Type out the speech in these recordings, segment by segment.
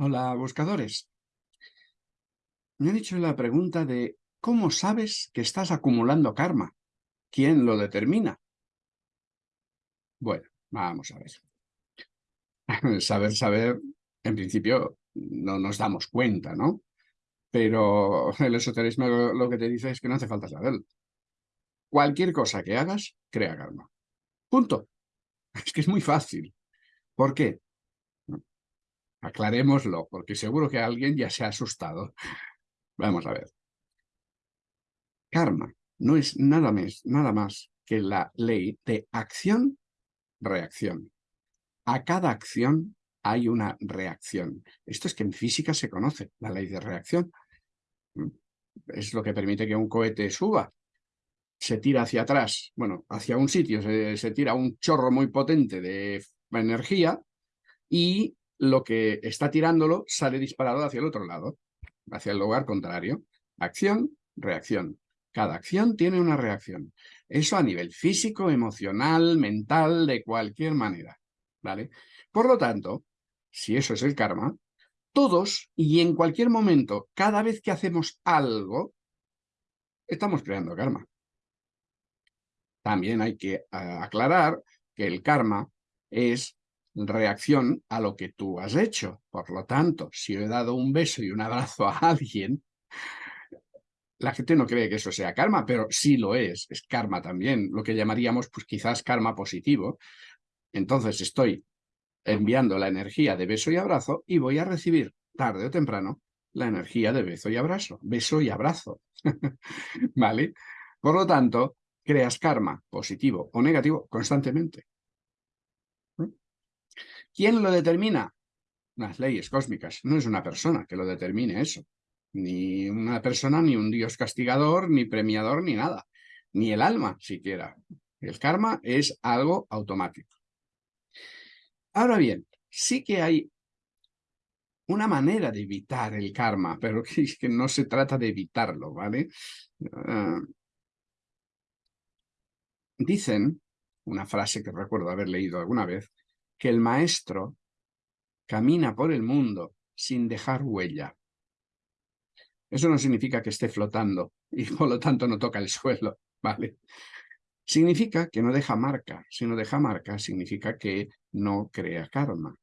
Hola, buscadores. Me han hecho la pregunta de ¿cómo sabes que estás acumulando karma? ¿Quién lo determina? Bueno, vamos a ver. saber, saber, en principio no nos damos cuenta, ¿no? Pero el esoterismo lo que te dice es que no hace falta saberlo. Cualquier cosa que hagas, crea karma. Punto. Es que es muy fácil. ¿Por qué? Aclarémoslo, porque seguro que alguien ya se ha asustado. Vamos a ver. Karma no es nada más, nada más que la ley de acción-reacción. A cada acción hay una reacción. Esto es que en física se conoce, la ley de reacción. Mm. Es lo que permite que un cohete suba. Se tira hacia atrás, bueno, hacia un sitio, se, se tira un chorro muy potente de energía y lo que está tirándolo sale disparado hacia el otro lado, hacia el lugar contrario. Acción, reacción. Cada acción tiene una reacción. Eso a nivel físico, emocional, mental, de cualquier manera. ¿vale? Por lo tanto, si eso es el karma, todos y en cualquier momento, cada vez que hacemos algo, estamos creando karma. También hay que aclarar que el karma es reacción a lo que tú has hecho. Por lo tanto, si he dado un beso y un abrazo a alguien, la gente no cree que eso sea karma, pero sí lo es, es karma también, lo que llamaríamos pues quizás karma positivo. Entonces estoy enviando la energía de beso y abrazo y voy a recibir, tarde o temprano, la energía de beso y abrazo, beso y abrazo. ¿Vale? Por lo tanto, creas karma positivo o negativo constantemente. ¿Quién lo determina? Las leyes cósmicas. No es una persona que lo determine eso. Ni una persona, ni un dios castigador, ni premiador, ni nada. Ni el alma, siquiera. El karma es algo automático. Ahora bien, sí que hay una manera de evitar el karma, pero que, que no se trata de evitarlo, ¿vale? Ah, dicen, una frase que recuerdo haber leído alguna vez, que el maestro camina por el mundo sin dejar huella. Eso no significa que esté flotando y por lo tanto no toca el suelo, ¿vale? Significa que no deja marca. Si no deja marca, significa que no crea karma.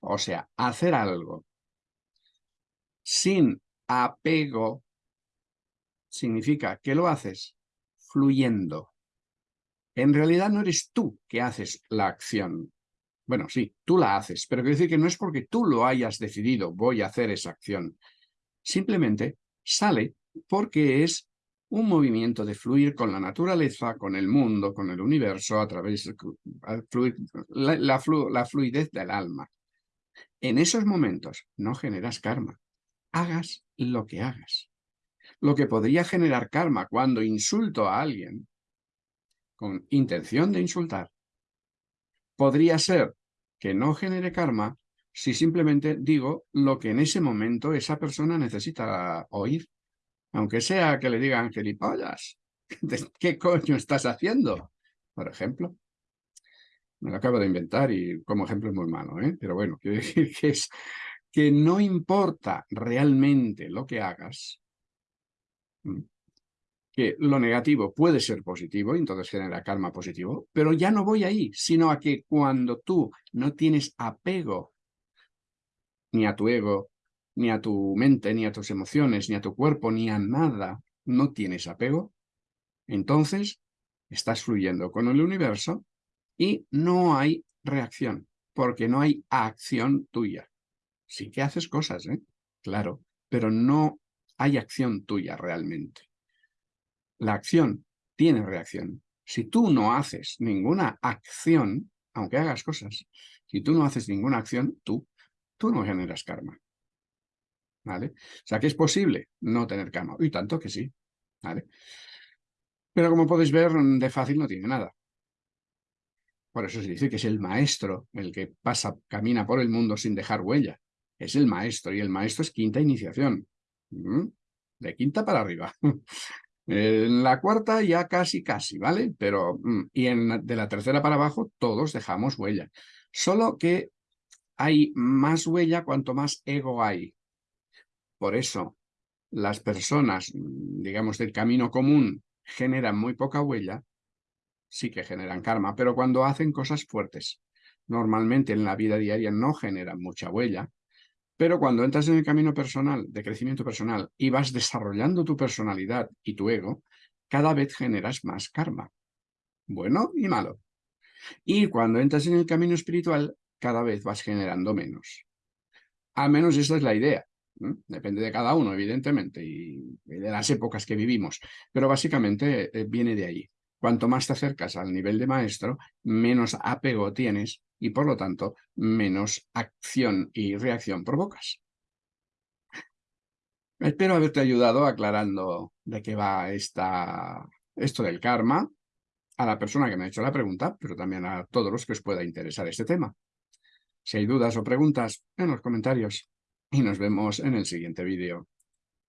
O sea, hacer algo sin apego significa que lo haces fluyendo. En realidad no eres tú que haces la acción, bueno, sí, tú la haces, pero quiero decir que no es porque tú lo hayas decidido, voy a hacer esa acción. Simplemente sale porque es un movimiento de fluir con la naturaleza, con el mundo, con el universo, a través de la, la fluidez del alma. En esos momentos no generas karma. Hagas lo que hagas. Lo que podría generar karma cuando insulto a alguien con intención de insultar, podría ser que no genere karma si simplemente digo lo que en ese momento esa persona necesita oír. Aunque sea que le digan gilipollas. ¿Qué coño estás haciendo? Por ejemplo. Me lo acabo de inventar y como ejemplo es muy malo, ¿eh? Pero bueno, quiero decir que es que no importa realmente lo que hagas, que lo negativo puede ser positivo, entonces genera karma positivo, pero ya no voy ahí, sino a que cuando tú no tienes apego ni a tu ego, ni a tu mente, ni a tus emociones, ni a tu cuerpo, ni a nada, no tienes apego, entonces estás fluyendo con el universo y no hay reacción, porque no hay acción tuya. Sí que haces cosas, ¿eh? Claro, pero no hay acción tuya realmente. La acción tiene reacción. Si tú no haces ninguna acción, aunque hagas cosas, si tú no haces ninguna acción, tú, tú no generas karma. ¿Vale? O sea, que es posible no tener karma. Y tanto que sí. ¿Vale? Pero como podéis ver, de fácil no tiene nada. Por eso se dice que es el maestro el que pasa, camina por el mundo sin dejar huella. Es el maestro, y el maestro es quinta iniciación. ¿Mm? De quinta para arriba. En la cuarta ya casi, casi, ¿vale? Pero, mm, y en, de la tercera para abajo todos dejamos huella. Solo que hay más huella cuanto más ego hay. Por eso, las personas, digamos, del camino común generan muy poca huella, sí que generan karma, pero cuando hacen cosas fuertes, normalmente en la vida diaria no generan mucha huella, pero cuando entras en el camino personal, de crecimiento personal, y vas desarrollando tu personalidad y tu ego, cada vez generas más karma, bueno y malo. Y cuando entras en el camino espiritual, cada vez vas generando menos. Al menos esa es la idea. Depende de cada uno, evidentemente, y de las épocas que vivimos. Pero básicamente eh, viene de ahí. Cuanto más te acercas al nivel de maestro, menos apego tienes y por lo tanto menos acción y reacción provocas. Espero haberte ayudado aclarando de qué va esta, esto del karma a la persona que me ha hecho la pregunta, pero también a todos los que os pueda interesar este tema. Si hay dudas o preguntas, en los comentarios y nos vemos en el siguiente vídeo.